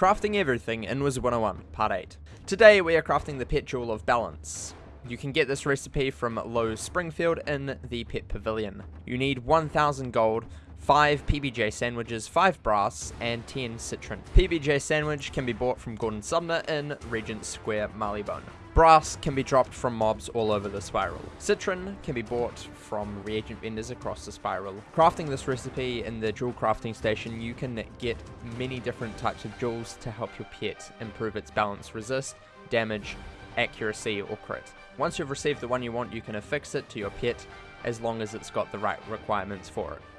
Crafting Everything in Wizard 101, Part 8. Today we are crafting the Pet Jewel of Balance. You can get this recipe from Lowe's Springfield in the Pet Pavilion. You need 1000 gold, 5 PBJ sandwiches, 5 brass, and 10 citron. PBJ sandwich can be bought from Gordon Sumner in Regent Square, Marleybone. Brass can be dropped from mobs all over the spiral. Citron can be bought from reagent vendors across the spiral. Crafting this recipe in the jewel crafting station, you can get many different types of jewels to help your pet improve its balance, resist, damage, accuracy, or crit. Once you've received the one you want, you can affix it to your pet as long as it's got the right requirements for it.